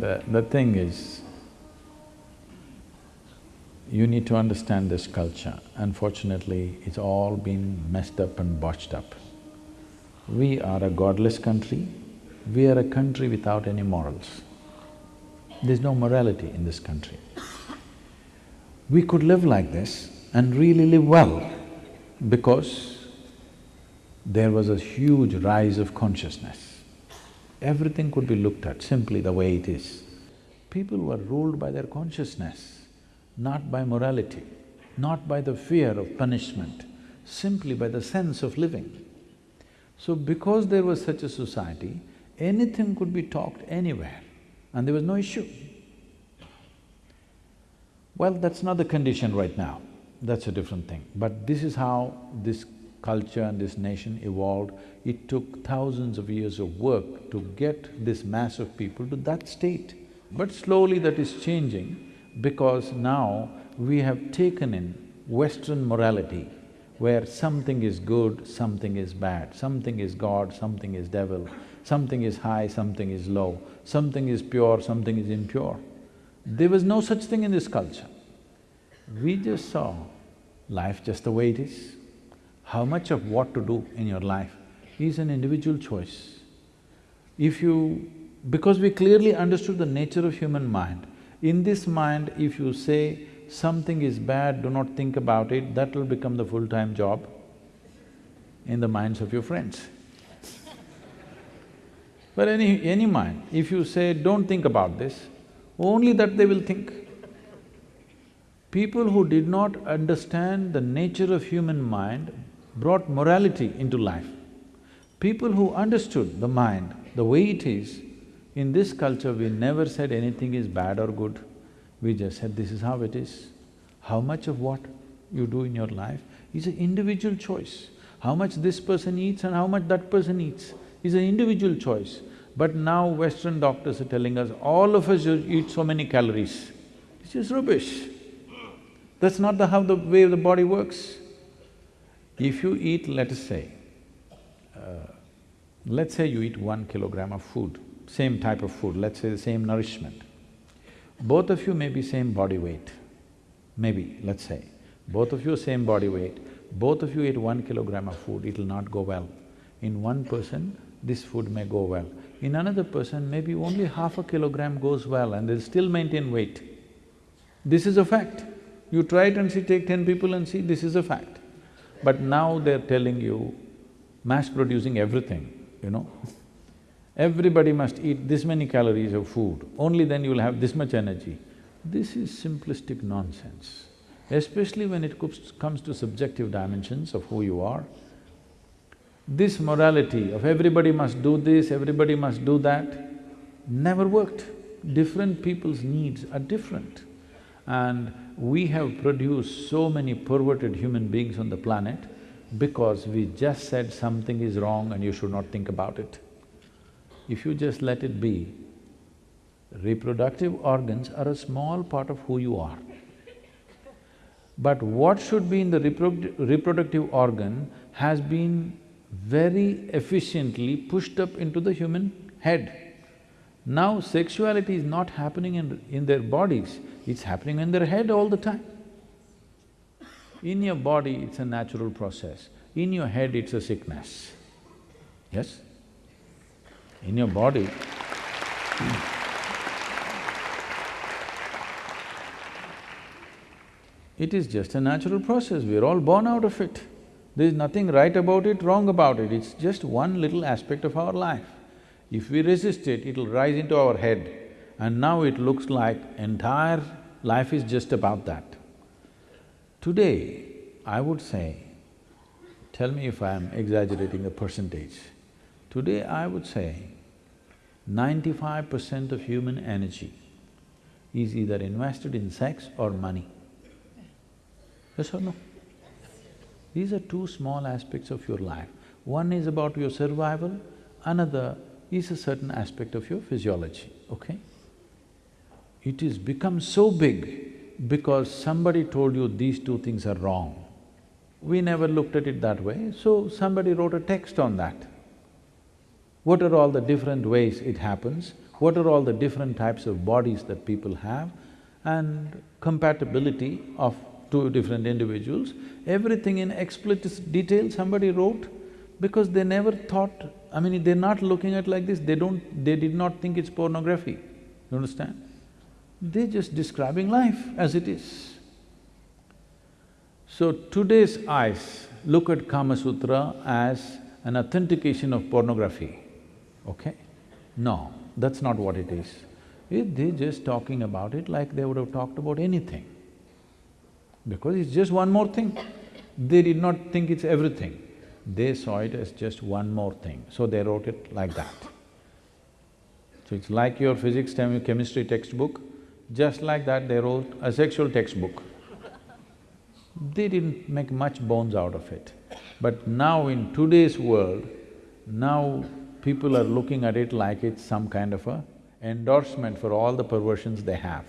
The… the thing is, you need to understand this culture. Unfortunately, it's all been messed up and botched up. We are a godless country, we are a country without any morals. There's no morality in this country. We could live like this and really live well because there was a huge rise of consciousness. Everything could be looked at simply the way it is. People were ruled by their consciousness, not by morality, not by the fear of punishment, simply by the sense of living. So because there was such a society, anything could be talked anywhere and there was no issue. Well, that's not the condition right now, that's a different thing. But this is how this culture and this nation evolved. It took thousands of years of work to get this mass of people to that state. But slowly that is changing because now we have taken in Western morality where something is good, something is bad, something is God, something is devil, something is high, something is low, something is pure, something is impure. There was no such thing in this culture. We just saw life just the way it is. How much of what to do in your life is an individual choice. If you… because we clearly understood the nature of human mind, in this mind if you say something is bad, do not think about it, that will become the full-time job in the minds of your friends. But any… any mind, if you say, don't think about this, only that they will think. People who did not understand the nature of human mind brought morality into life. People who understood the mind the way it is, in this culture we never said anything is bad or good. We just said this is how it is. How much of what you do in your life is an individual choice. How much this person eats and how much that person eats is an individual choice. But now Western doctors are telling us, all of us eat so many calories. It's just rubbish. That's not the how the way the body works. If you eat, let us say, uh, let's say you eat one kilogram of food, same type of food, let's say the same nourishment. Both of you may be same body weight, maybe, let's say. Both of you same body weight, both of you eat one kilogram of food, it'll not go well. In one person, this food may go well. In another person, maybe only half a kilogram goes well and they'll still maintain weight. This is a fact. You try it and see, take ten people and see, this is a fact. But now they're telling you, mass producing everything, you know Everybody must eat this many calories of food, only then you'll have this much energy. This is simplistic nonsense, especially when it comes to subjective dimensions of who you are. This morality of everybody must do this, everybody must do that, never worked. Different people's needs are different. And we have produced so many perverted human beings on the planet because we just said something is wrong and you should not think about it. If you just let it be, reproductive organs are a small part of who you are. But what should be in the reprodu reproductive organ has been very efficiently pushed up into the human head. Now sexuality is not happening in, in their bodies, it's happening in their head all the time. In your body, it's a natural process. In your head, it's a sickness. Yes? In your body, it is just a natural process, we're all born out of it. There is nothing right about it, wrong about it, it's just one little aspect of our life. If we resist it, it'll rise into our head and now it looks like entire life is just about that. Today, I would say, tell me if I'm exaggerating the percentage, today I would say ninety-five percent of human energy is either invested in sex or money. Yes or no? These are two small aspects of your life. One is about your survival, another is a certain aspect of your physiology, okay? It is become so big because somebody told you these two things are wrong. We never looked at it that way, so somebody wrote a text on that. What are all the different ways it happens? what are all the different types of bodies that people have and compatibility of two different individuals, everything in explicit detail somebody wrote because they never thought, I mean, they're not looking at like this, they don't… they did not think it's pornography, you understand? They're just describing life as it is. So today's eyes look at Kama Sutra as an authentication of pornography, okay? No, that's not what it is. It, they're just talking about it like they would have talked about anything. Because it's just one more thing. They did not think it's everything. They saw it as just one more thing, so they wrote it like that. So it's like your physics, chemistry textbook, just like that they wrote a sexual textbook. They didn't make much bones out of it. But now in today's world, now people are looking at it like it's some kind of a endorsement for all the perversions they have.